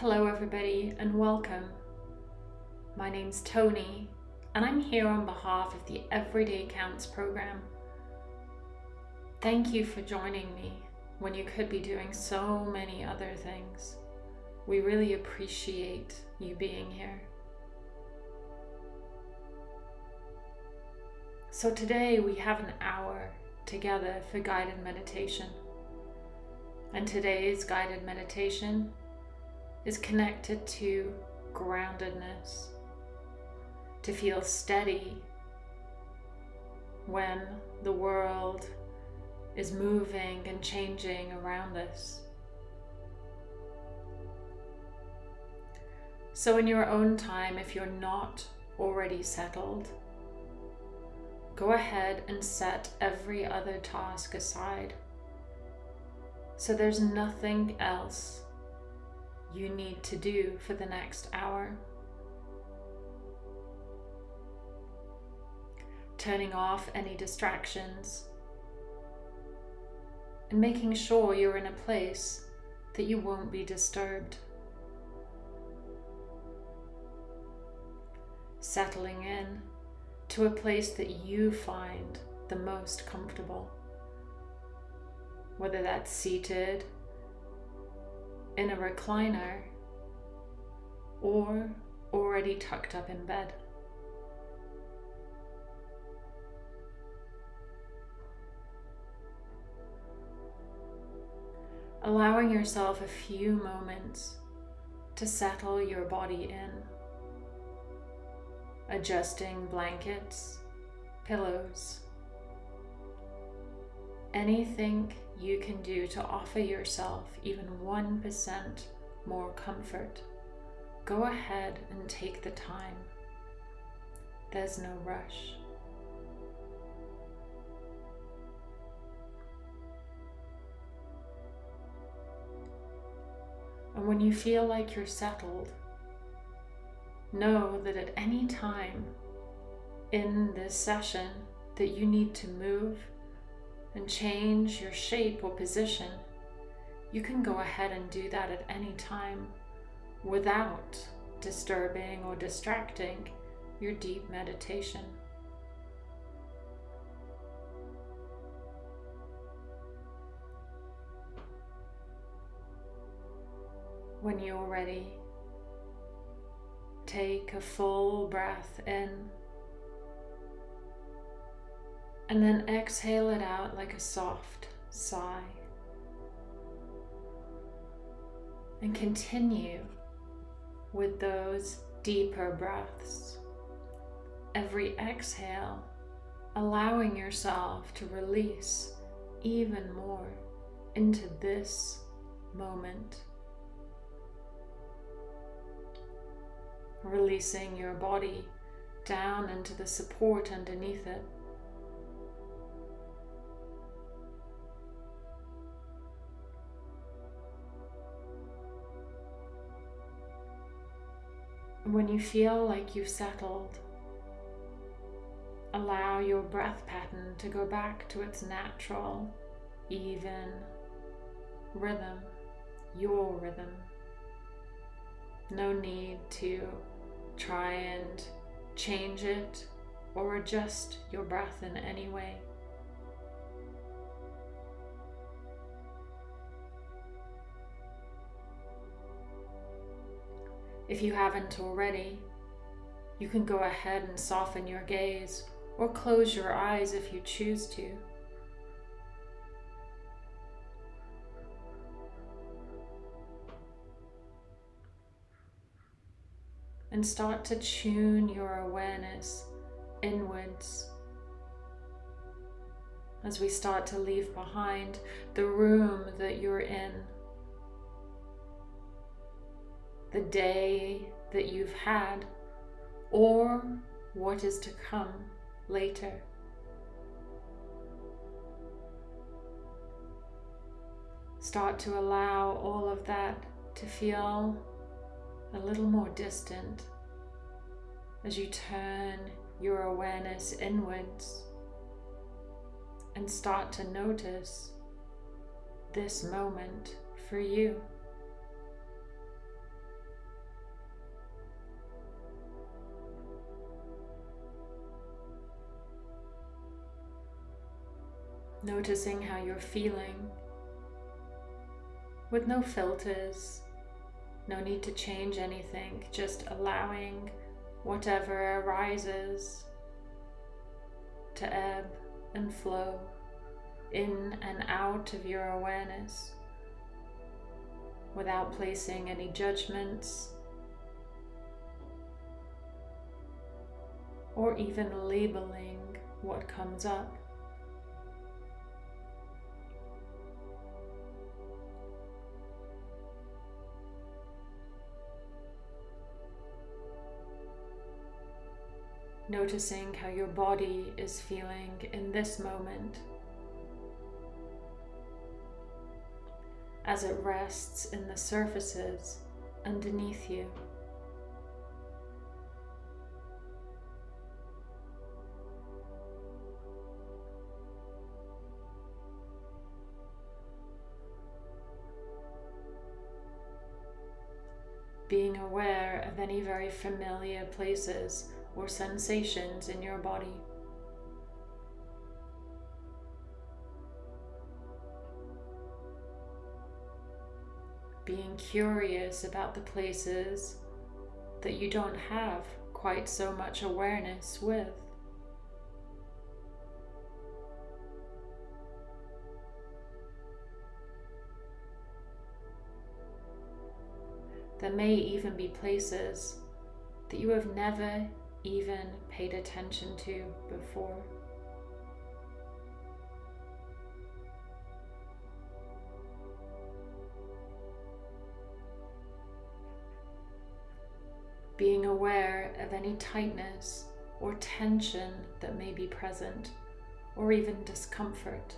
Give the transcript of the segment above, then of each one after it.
Hello, everybody, and welcome. My name's Tony, and I'm here on behalf of the Everyday Counts program. Thank you for joining me when you could be doing so many other things. We really appreciate you being here. So, today we have an hour together for guided meditation. And today's guided meditation is connected to groundedness, to feel steady when the world is moving and changing around us. So, in your own time, if you're not already settled, go ahead and set every other task aside. So, there's nothing else you need to do for the next hour. Turning off any distractions and making sure you're in a place that you won't be disturbed. Settling in to a place that you find the most comfortable, whether that's seated in a recliner or already tucked up in bed. Allowing yourself a few moments to settle your body in, adjusting blankets, pillows, anything you can do to offer yourself even 1% more comfort, go ahead and take the time. There's no rush. And when you feel like you're settled, know that at any time in this session that you need to move and change your shape or position, you can go ahead and do that at any time without disturbing or distracting your deep meditation. When you're ready, take a full breath in and then exhale it out like a soft sigh. And continue with those deeper breaths. Every exhale, allowing yourself to release even more into this moment. Releasing your body down into the support underneath it. When you feel like you've settled, allow your breath pattern to go back to its natural, even rhythm, your rhythm. No need to try and change it or adjust your breath in any way. If you haven't already, you can go ahead and soften your gaze or close your eyes if you choose to. And start to tune your awareness inwards as we start to leave behind the room that you're in the day that you've had or what is to come later. Start to allow all of that to feel a little more distant as you turn your awareness inwards and start to notice this moment for you. Noticing how you're feeling with no filters, no need to change anything, just allowing whatever arises to ebb and flow in and out of your awareness without placing any judgments or even labeling what comes up. Noticing how your body is feeling in this moment as it rests in the surfaces underneath you. Being aware of any very familiar places or sensations in your body. Being curious about the places that you don't have quite so much awareness with. There may even be places that you have never even paid attention to before. Being aware of any tightness or tension that may be present, or even discomfort.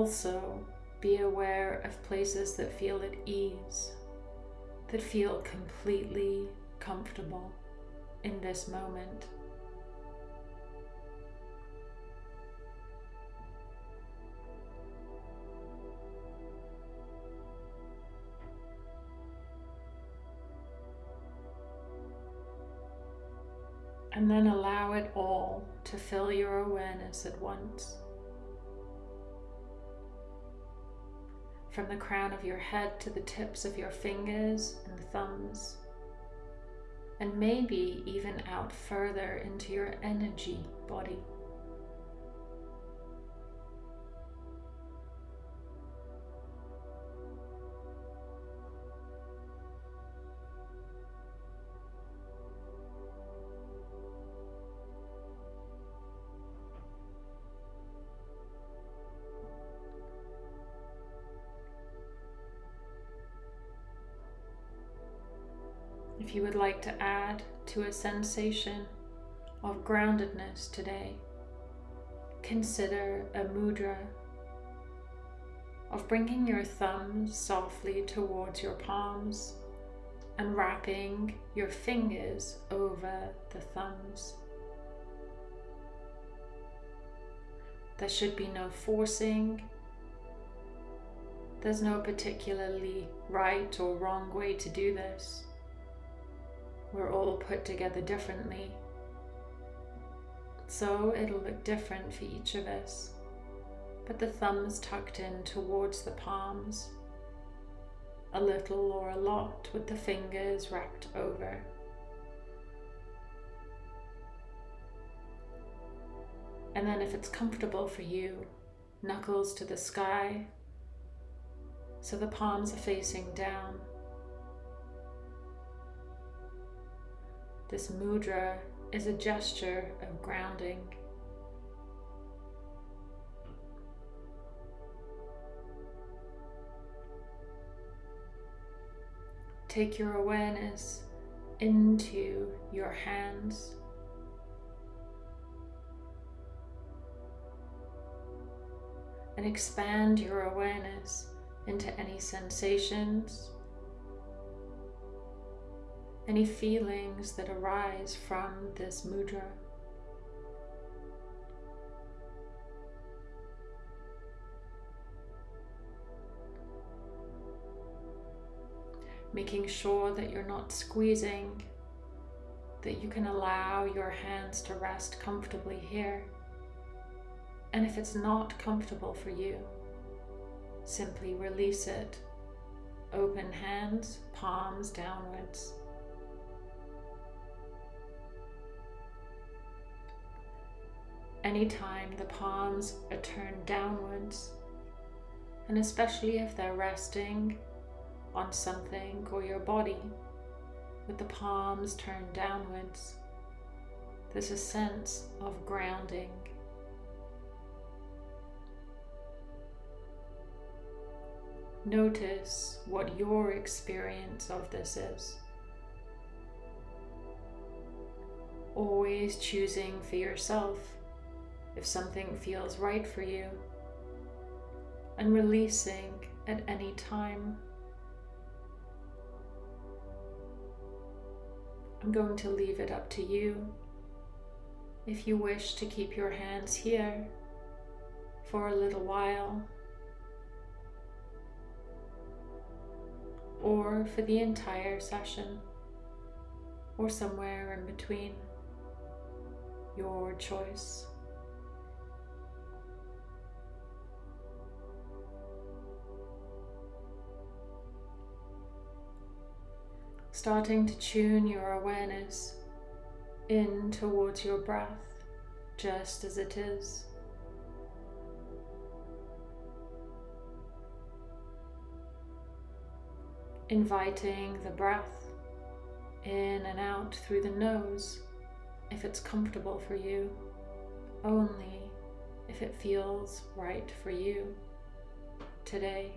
Also, be aware of places that feel at ease, that feel completely comfortable in this moment. And then allow it all to fill your awareness at once. From the crown of your head to the tips of your fingers and thumbs, and maybe even out further into your energy body. If you would like to add to a sensation of groundedness today, consider a mudra of bringing your thumbs softly towards your palms and wrapping your fingers over the thumbs. There should be no forcing. There's no particularly right or wrong way to do this. We're all put together differently. So it'll look different for each of us. But the thumbs tucked in towards the palms, a little or a lot with the fingers wrapped over. And then if it's comfortable for you, knuckles to the sky, so the palms are facing down. This mudra is a gesture of grounding. Take your awareness into your hands. And expand your awareness into any sensations any feelings that arise from this mudra. making sure that you're not squeezing, that you can allow your hands to rest comfortably here. And if it's not comfortable for you, simply release it. Open hands, palms downwards. Anytime the palms are turned downwards, and especially if they're resting on something or your body with the palms turned downwards, there's a sense of grounding. Notice what your experience of this is. Always choosing for yourself if something feels right for you and releasing at any time. I'm going to leave it up to you. If you wish to keep your hands here for a little while, or for the entire session, or somewhere in between, your choice. Starting to tune your awareness in towards your breath just as it is. Inviting the breath in and out through the nose if it's comfortable for you, only if it feels right for you today.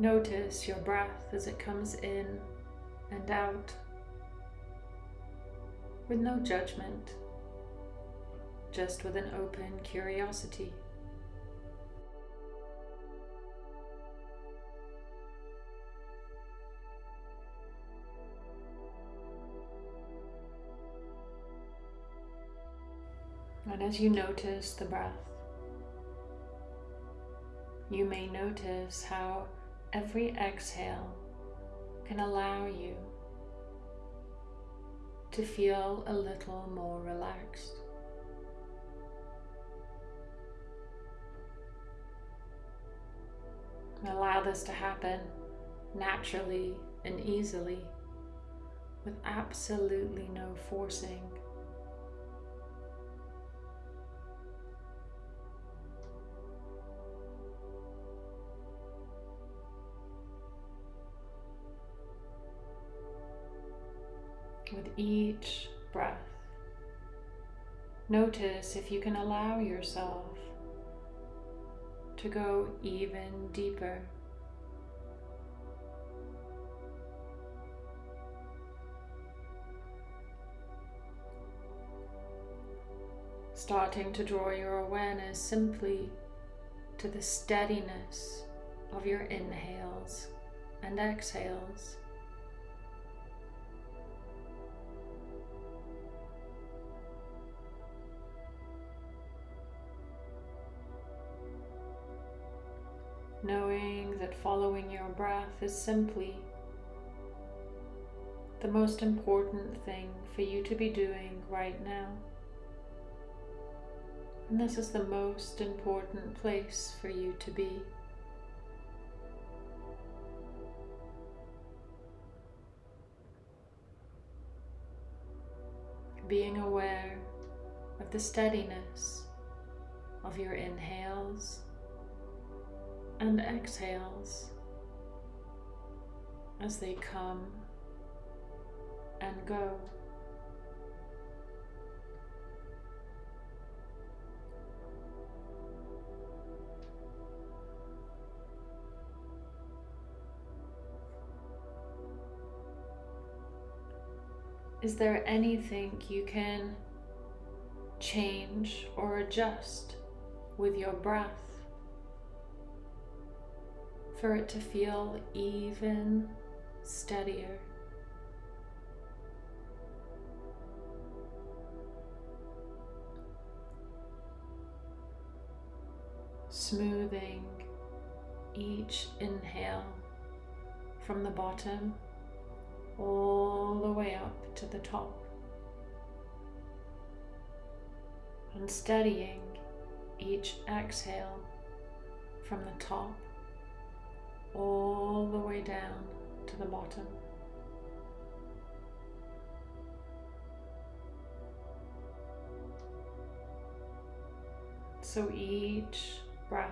Notice your breath as it comes in and out with no judgment, just with an open curiosity. And as you notice the breath, you may notice how every exhale can allow you to feel a little more relaxed. Allow this to happen naturally and easily with absolutely no forcing. Each breath. Notice if you can allow yourself to go even deeper. Starting to draw your awareness simply to the steadiness of your inhales and exhales. Knowing that following your breath is simply the most important thing for you to be doing right now. And this is the most important place for you to be. Being aware of the steadiness of your inhales and exhales as they come and go. Is there anything you can change or adjust with your breath? for it to feel even steadier. Smoothing each inhale from the bottom all the way up to the top and steadying each exhale from the top all the way down to the bottom. So each breath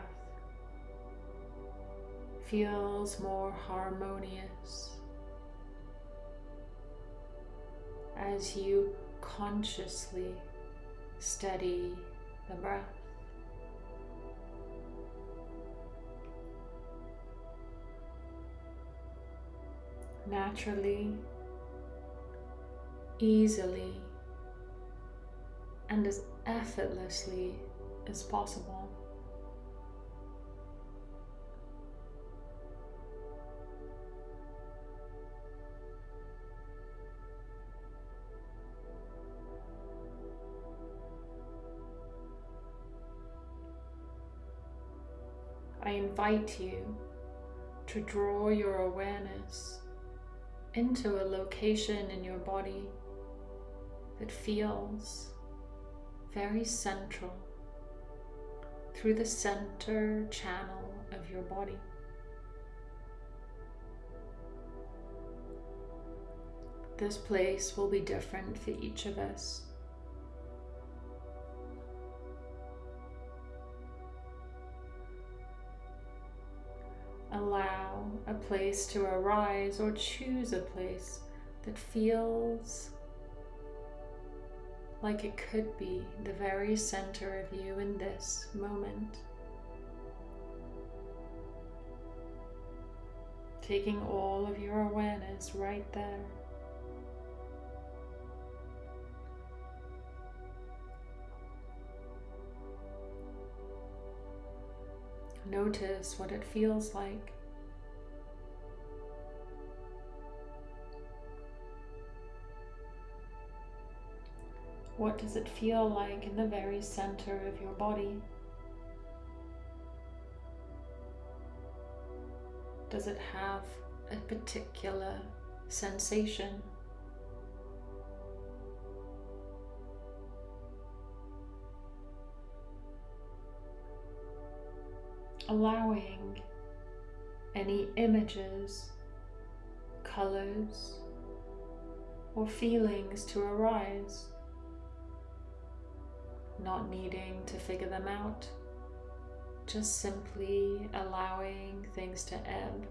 feels more harmonious as you consciously steady the breath. Naturally, easily, and as effortlessly as possible. I invite you to draw your awareness into a location in your body that feels very central through the center channel of your body. This place will be different for each of us. A place to arise or choose a place that feels like it could be the very center of you in this moment. Taking all of your awareness right there. Notice what it feels like. What does it feel like in the very center of your body? Does it have a particular sensation? Allowing any images, colors, or feelings to arise not needing to figure them out, just simply allowing things to ebb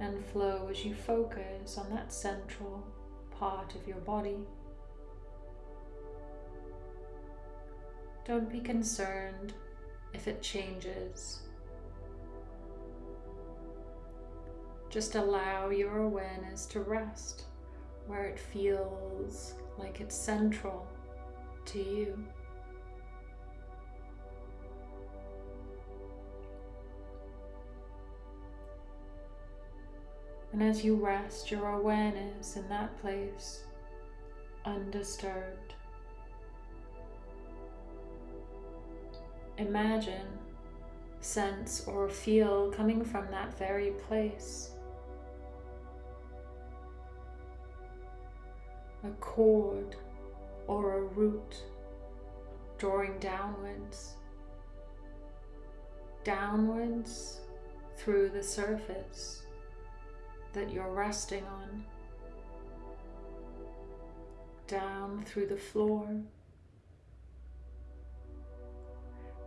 and flow as you focus on that central part of your body. Don't be concerned if it changes. Just allow your awareness to rest where it feels like it's central to you. And as you rest your awareness in that place, undisturbed, imagine, sense, or feel coming from that very place. A cord or a root drawing downwards, downwards through the surface that you're resting on, down through the floor,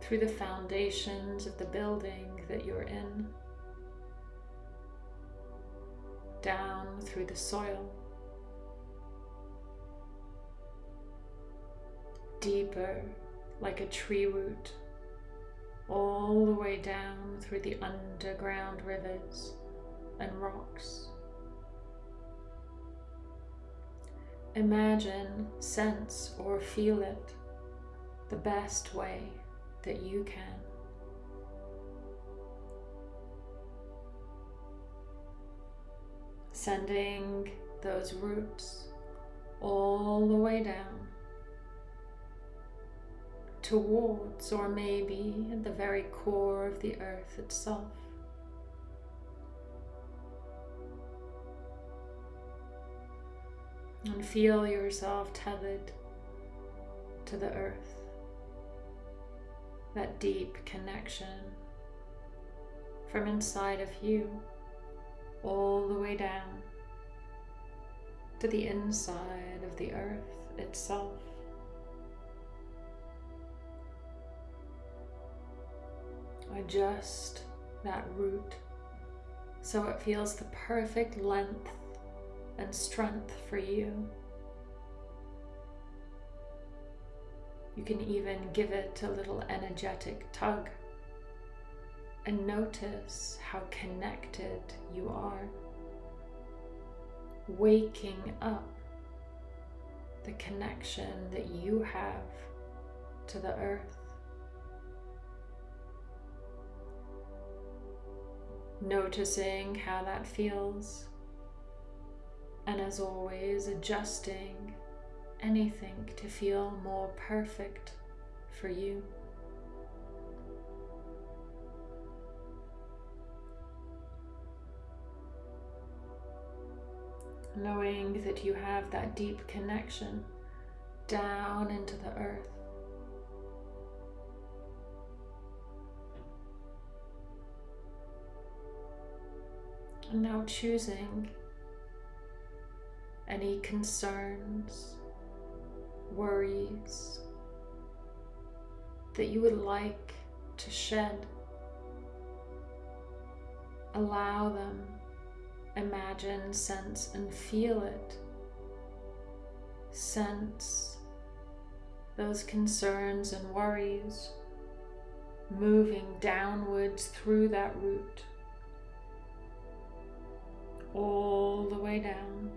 through the foundations of the building that you're in, down through the soil, deeper like a tree root, all the way down through the underground rivers and rocks. Imagine, sense, or feel it the best way that you can. Sending those roots all the way down towards or maybe at the very core of the earth itself. And feel yourself tethered to the earth, that deep connection from inside of you all the way down to the inside of the earth itself. Adjust that root so it feels the perfect length and strength for you. You can even give it a little energetic tug and notice how connected you are. Waking up the connection that you have to the earth. Noticing how that feels, and as always, adjusting anything to feel more perfect for you. knowing that you have that deep connection down into the earth. And now choosing any concerns, worries that you would like to shed. Allow them imagine, sense, and feel it. Sense those concerns and worries moving downwards through that root, all the way down.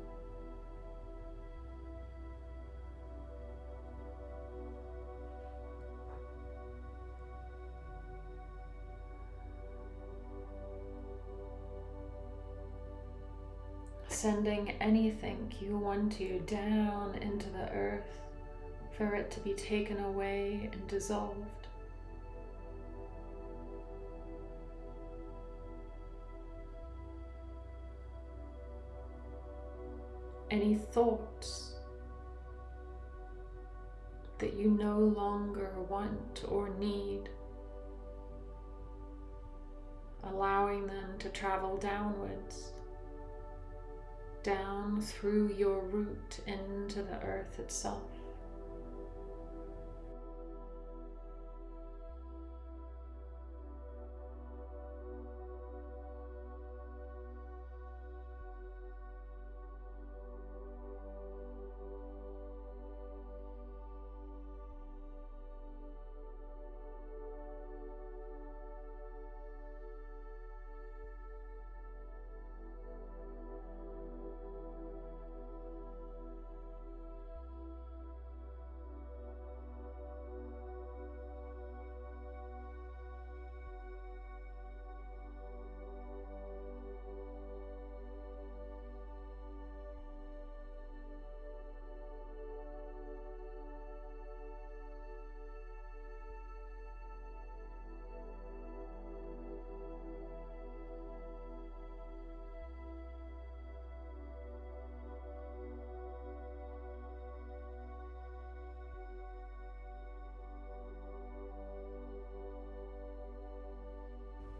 Sending anything you want to down into the earth for it to be taken away and dissolved. Any thoughts that you no longer want or need, allowing them to travel downwards down through your root into the earth itself.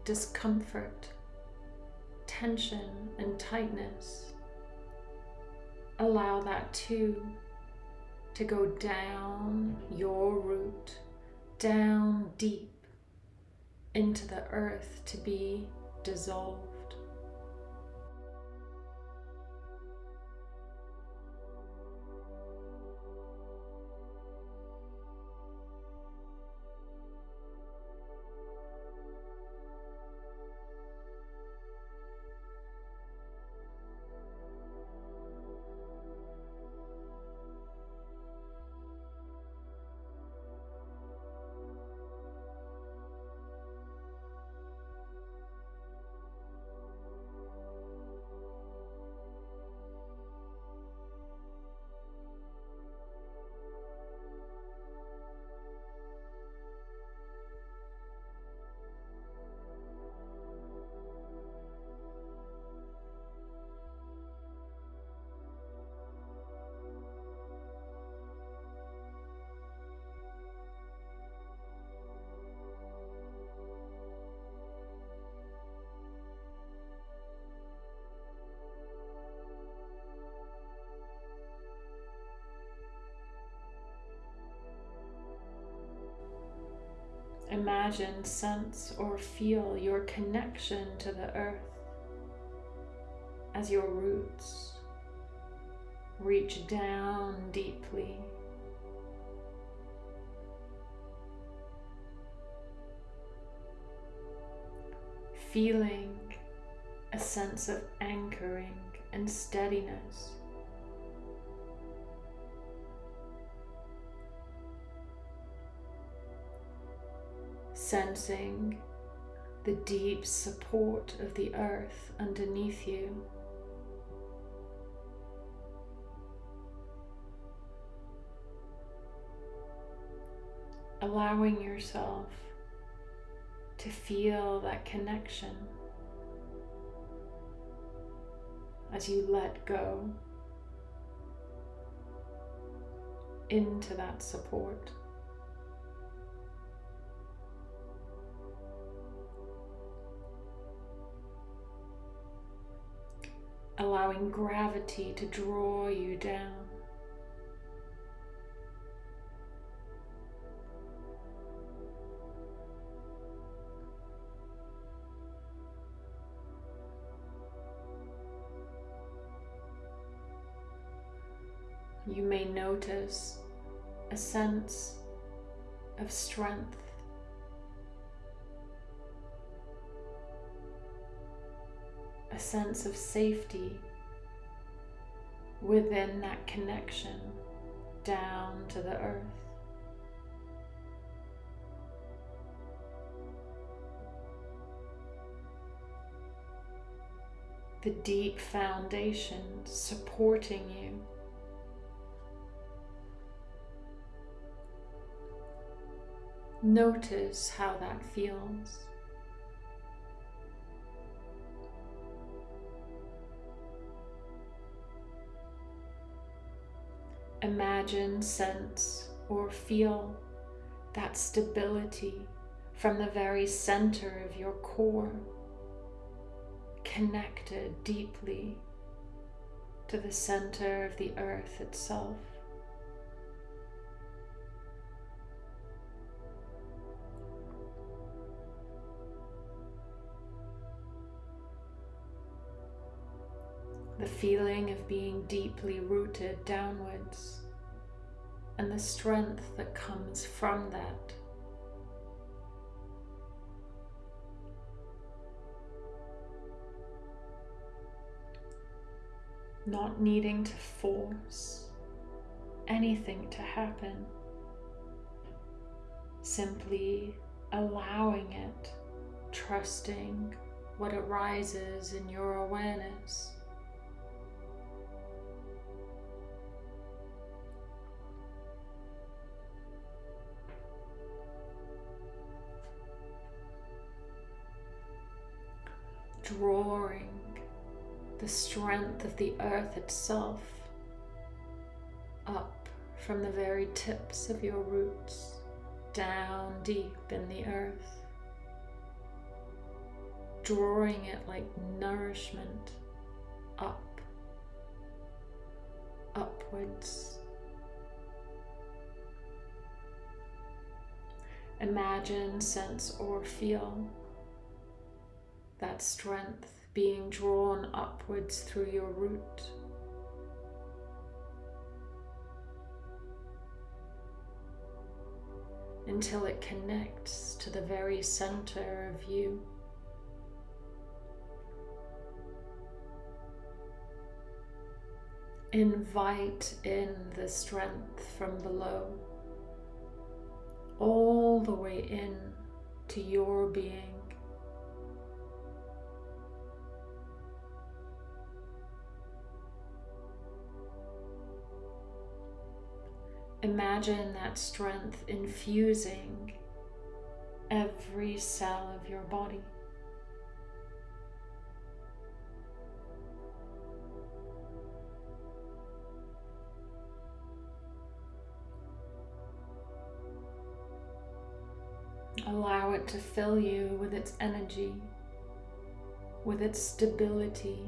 Discomfort, tension, and tightness. Allow that too to go down your root, down deep into the earth to be dissolved. Imagine, sense, or feel your connection to the earth as your roots reach down deeply. Feeling a sense of anchoring and steadiness. Sensing the deep support of the earth underneath you. allowing yourself to feel that connection as you let go into that support. Allowing gravity to draw you down. you may notice a sense of strength. Sense of safety within that connection down to the earth. The deep foundation supporting you Notice how that feels. Imagine, sense, or feel that stability from the very center of your core, connected deeply to the center of the earth itself. The feeling of being deeply rooted downwards and the strength that comes from that. Not needing to force anything to happen, simply allowing it, trusting what arises in your awareness. Drawing the strength of the earth itself up from the very tips of your roots down deep in the earth, drawing it like nourishment up, upwards. Imagine, sense, or feel that strength being drawn upwards through your root. Until it connects to the very center of you. Invite in the strength from below, all the way in to your being. Imagine that strength infusing every cell of your body. Allow it to fill you with its energy, with its stability,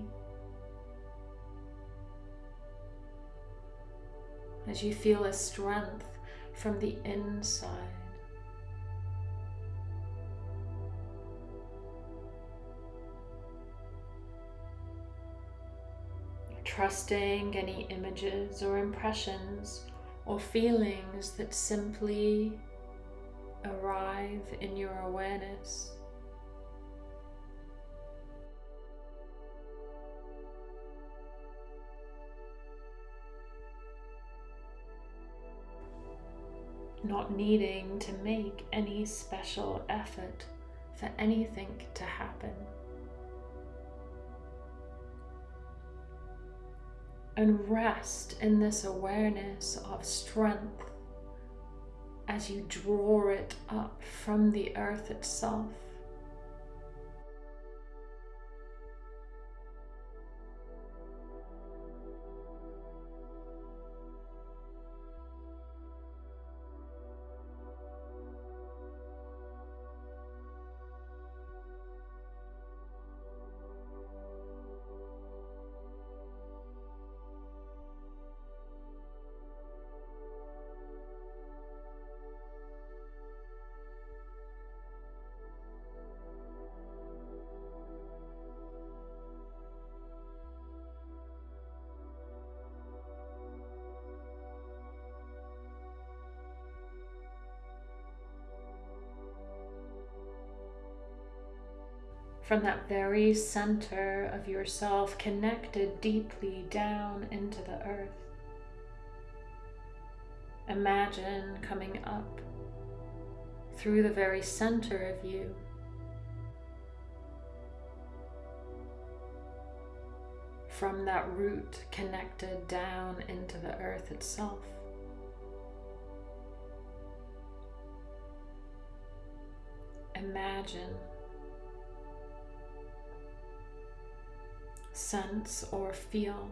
as you feel a strength from the inside. Trusting any images or impressions or feelings that simply arrive in your awareness. Not needing to make any special effort for anything to happen. and rest in this awareness of strength as you draw it up from the earth itself. From that very center of yourself, connected deeply down into the earth. Imagine coming up through the very center of you. From that root connected down into the earth itself. Imagine sense or feel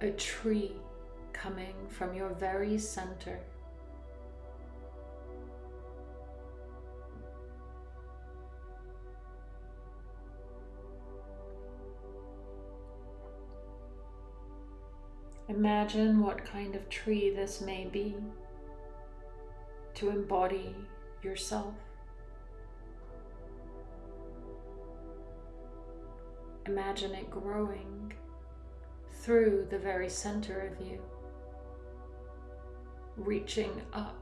a tree coming from your very center. Imagine what kind of tree this may be to embody yourself. Imagine it growing through the very center of you, reaching up,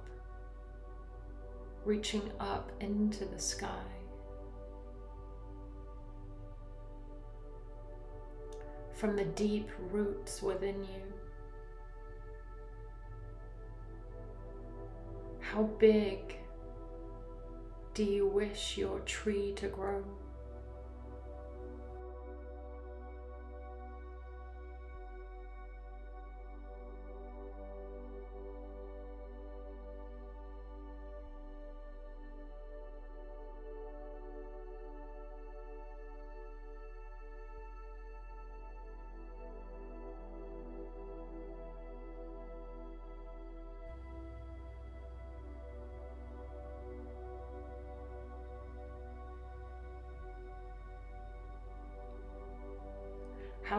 reaching up into the sky. From the deep roots within you. How big do you wish your tree to grow?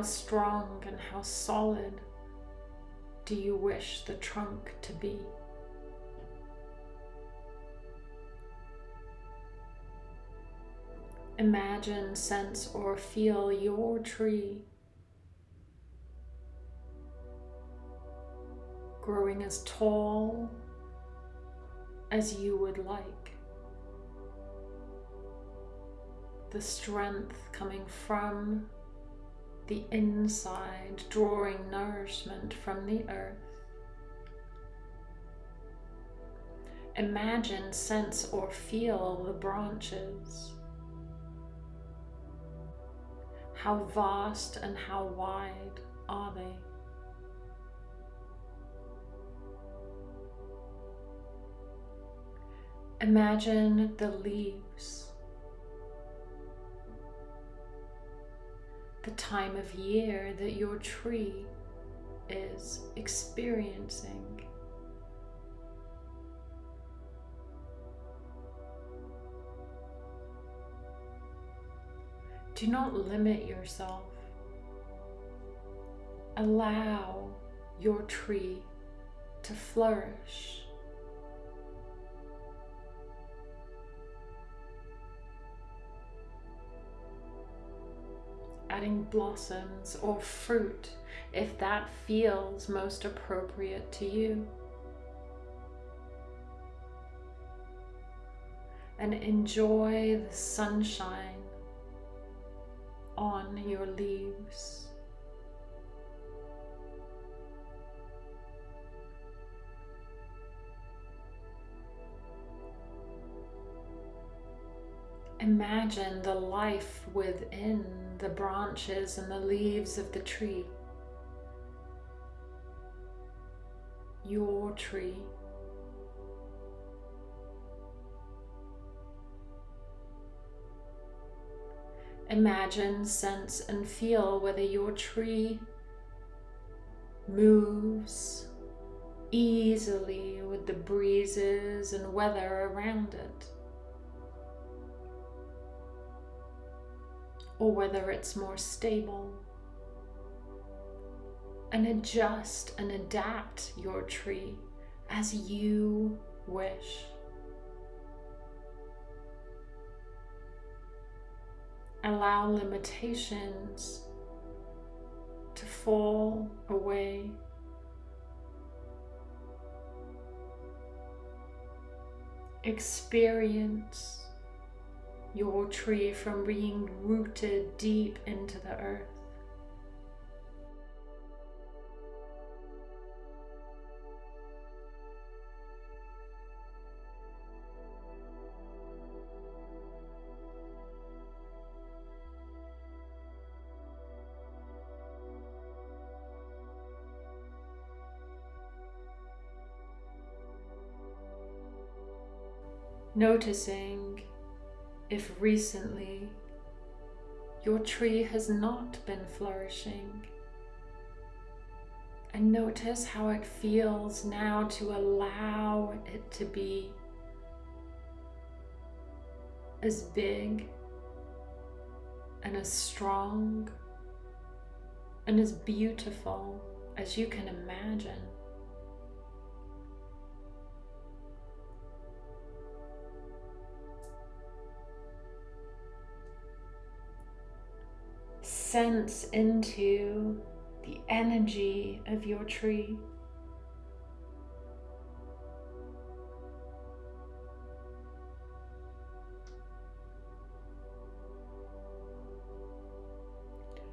Strong and how solid do you wish the trunk to be? Imagine, sense, or feel your tree growing as tall as you would like. The strength coming from the inside, drawing nourishment from the earth. Imagine, sense, or feel the branches. How vast and how wide are they? Imagine the leaves the time of year that your tree is experiencing. Do not limit yourself. Allow your tree to flourish. Adding blossoms or fruit if that feels most appropriate to you. And enjoy the sunshine on your leaves. Imagine the life within the branches and the leaves of the tree. Your tree. Imagine, sense, and feel whether your tree moves easily with the breezes and weather around it. Or whether it's more stable. And adjust and adapt your tree as you wish. Allow limitations to fall away. Experience your tree from being rooted deep into the earth. Noticing if recently your tree has not been flourishing. And notice how it feels now to allow it to be as big and as strong and as beautiful as you can imagine. Sense into the energy of your tree.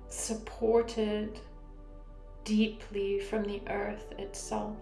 Supported deeply from the earth itself.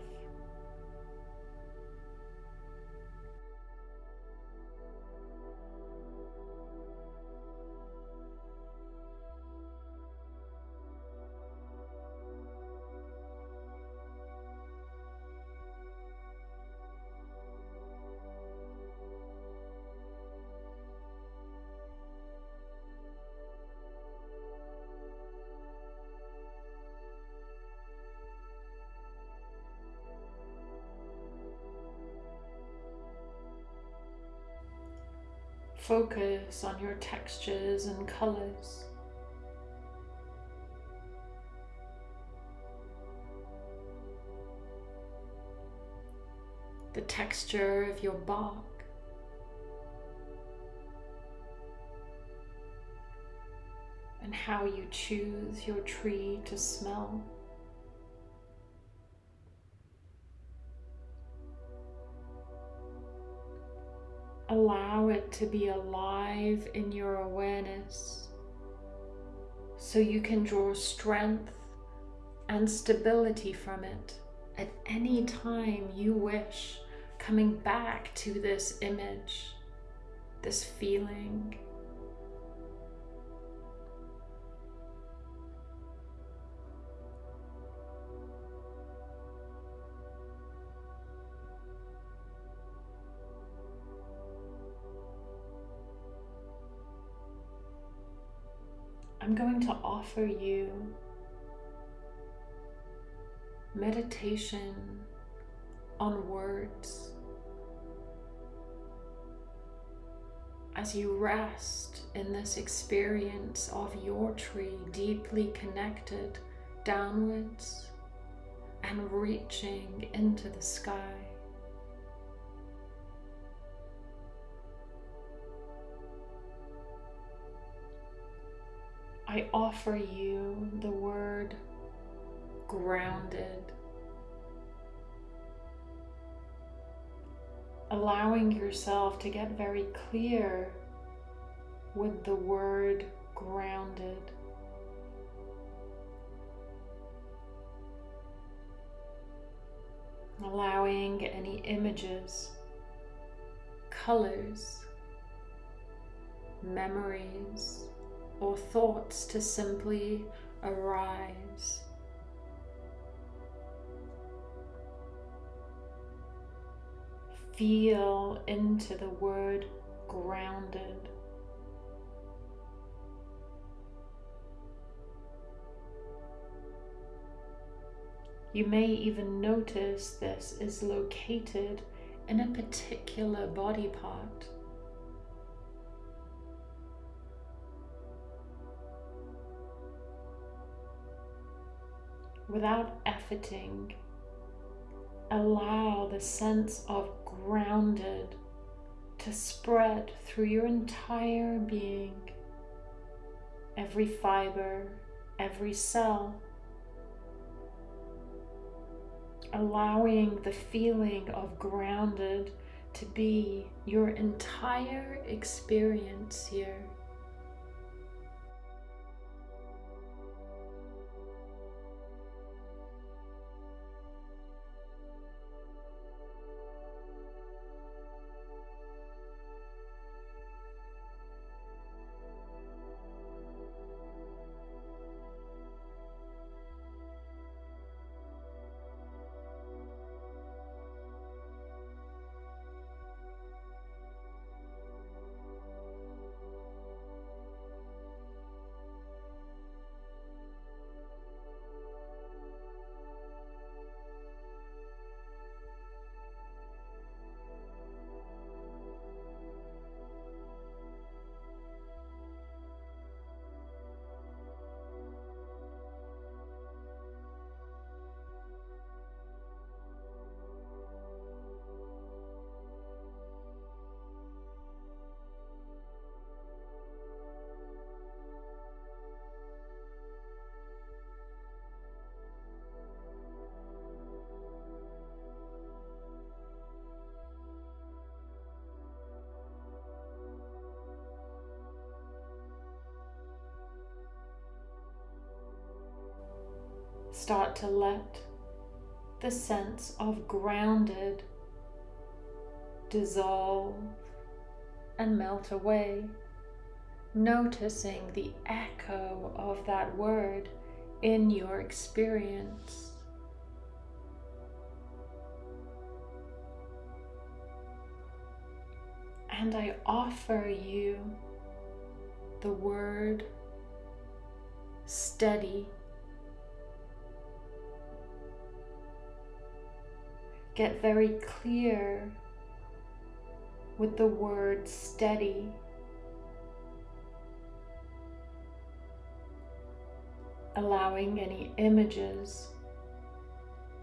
Focus on your textures and colors. The texture of your bark. And how you choose your tree to smell. To be alive in your awareness so you can draw strength and stability from it at any time you wish, coming back to this image, this feeling. I'm going to offer you meditation on words as you rest in this experience of your tree deeply connected downwards and reaching into the sky. I offer you the word grounded. Allowing yourself to get very clear with the word grounded. Allowing any images, colors, memories, or thoughts to simply arise. Feel into the word grounded. You may even notice this is located in a particular body part. Without efforting, allow the sense of grounded to spread through your entire being, every fiber, every cell allowing the feeling of grounded to be your entire experience here. Start to let the sense of grounded dissolve and melt away, noticing the echo of that word in your experience. And I offer you the word steady. Get very clear with the word steady. Allowing any images,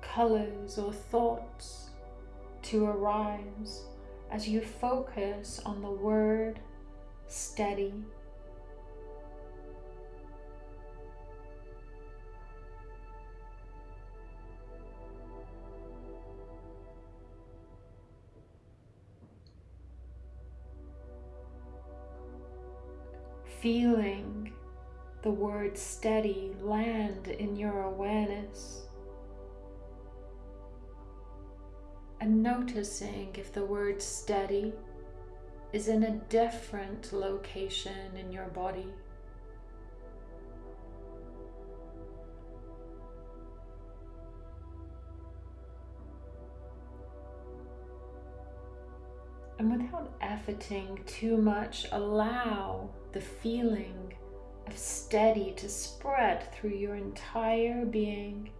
colors, or thoughts to arise as you focus on the word steady. Feeling the word steady land in your awareness and noticing if the word steady is in a different location in your body. And without efforting too much, allow the feeling of steady to spread through your entire being,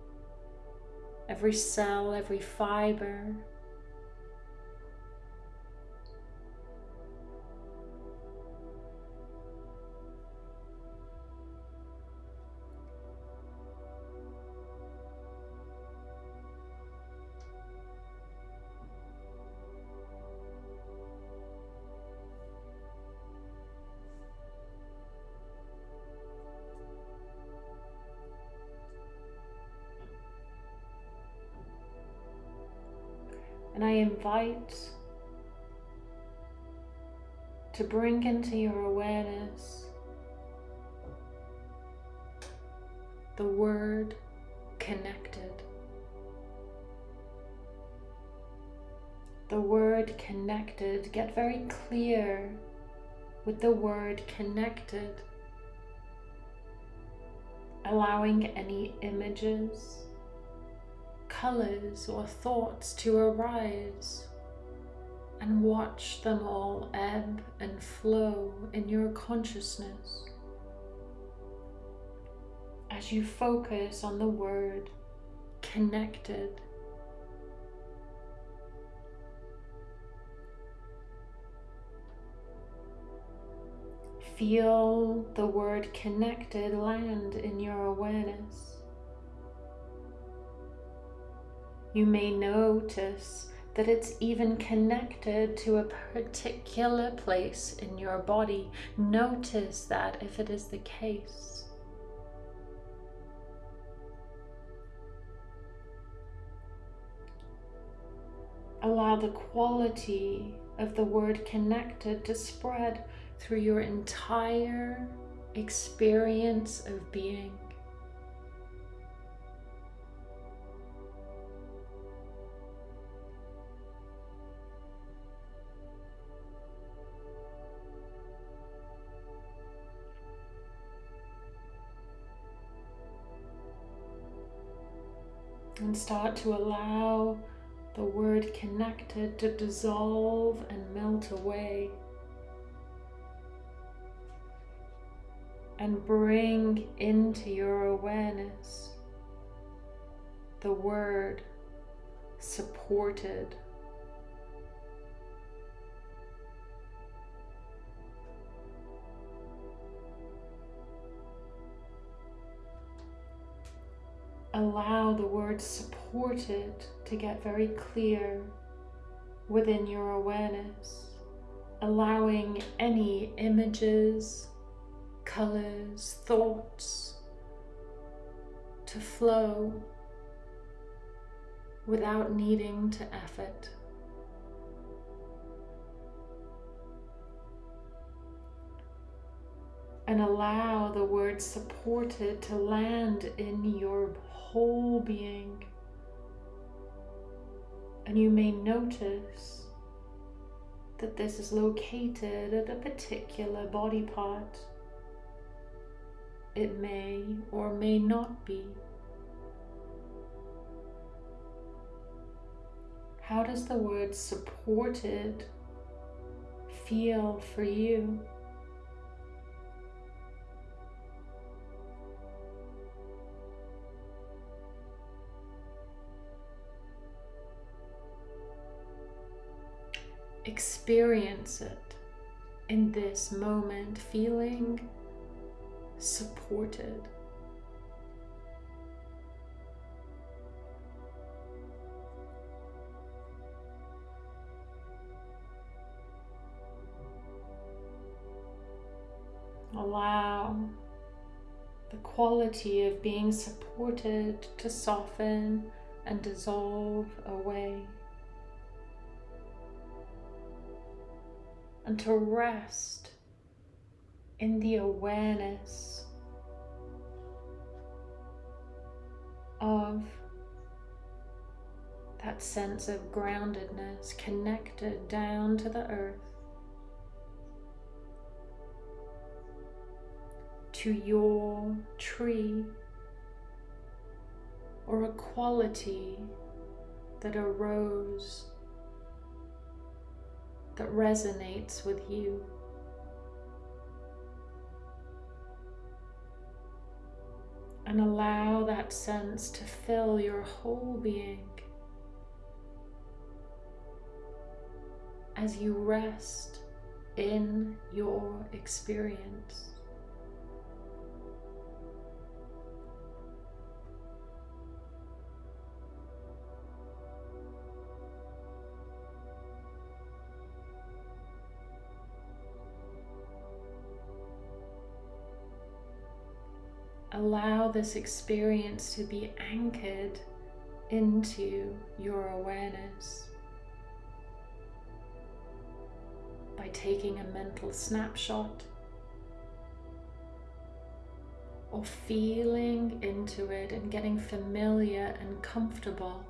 every cell, every fiber, invite to bring into your awareness the word connected. The word connected, get very clear with the word connected, allowing any images, colors, or thoughts to arise and watch them all ebb and flow in your consciousness as you focus on the word connected. Feel the word connected land in your awareness. You may notice that it's even connected to a particular place in your body. Notice that if it is the case. Allow the quality of the word connected to spread through your entire experience of being. And start to allow the word connected to dissolve and melt away. And bring into your awareness the word supported. Allow the word supported to get very clear within your awareness, allowing any images, colors, thoughts to flow without needing to effort. and allow the word supported to land in your whole being. And you may notice that this is located at a particular body part. It may or may not be. How does the word supported feel for you? Experience it in this moment, feeling supported. Allow the quality of being supported to soften and dissolve away. And to rest in the awareness of that sense of groundedness connected down to the earth, to your tree, or a quality that arose that resonates with you. And allow that sense to fill your whole being as you rest in your experience. allow this experience to be anchored into your awareness by taking a mental snapshot or feeling into it and getting familiar and comfortable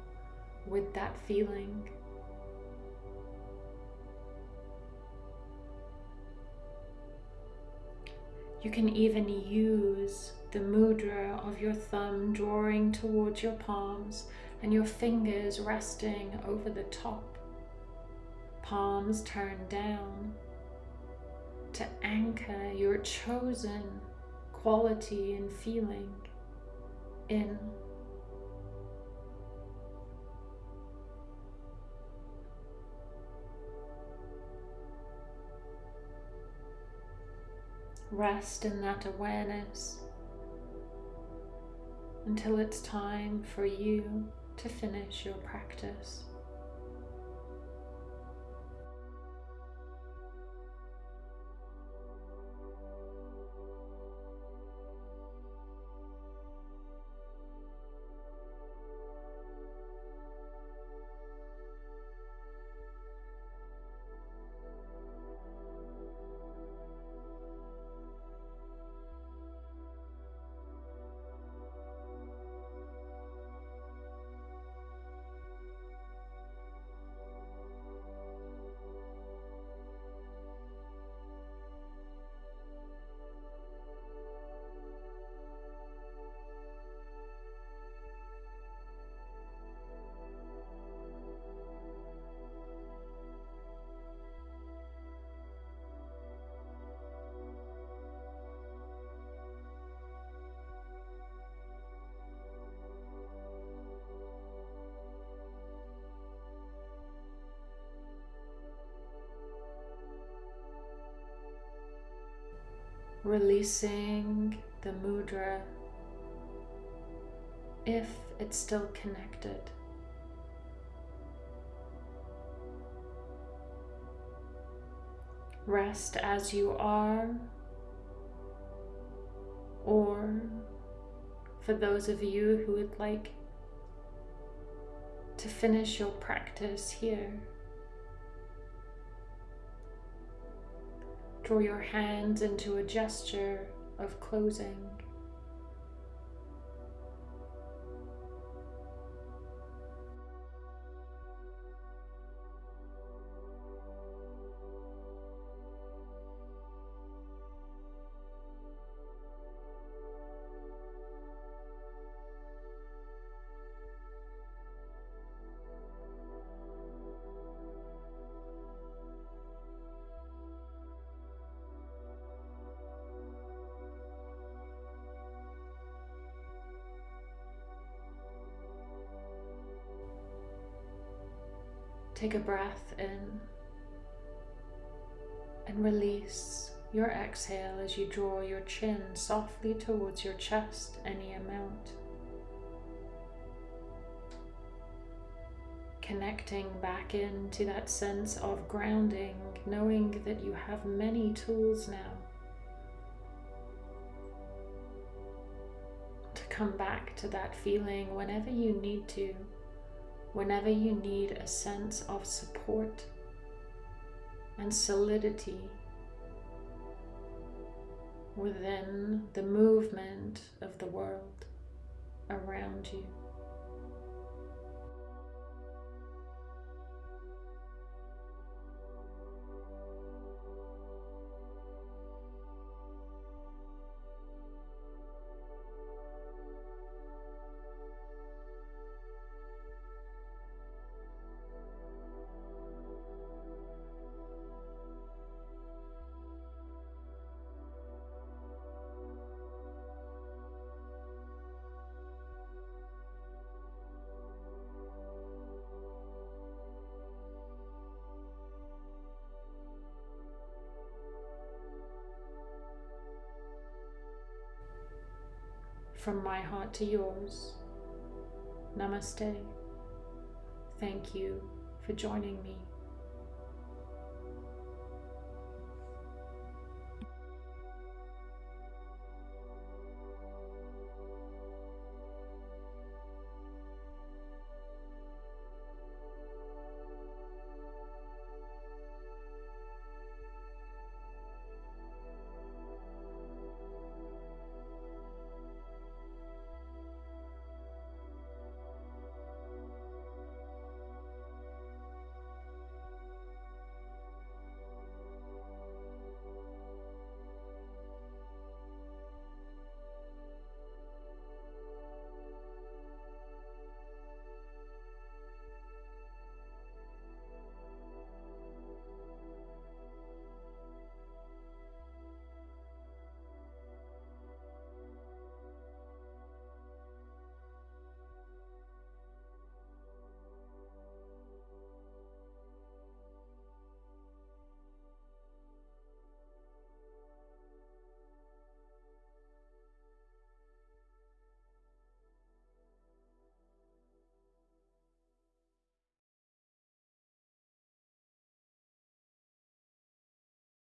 with that feeling. You can even use the mudra of your thumb drawing towards your palms and your fingers resting over the top. Palms turned down to anchor your chosen quality and feeling in. Rest in that awareness until it's time for you to finish your practice. Releasing the mudra if it's still connected. Rest as you are, or for those of you who would like to finish your practice here. Draw your hands into a gesture of closing. Take a breath in and release your exhale as you draw your chin softly towards your chest any amount. Connecting back into that sense of grounding, knowing that you have many tools now to come back to that feeling whenever you need to whenever you need a sense of support and solidity within the movement of the world around you. From my heart to yours, Namaste. Thank you for joining me.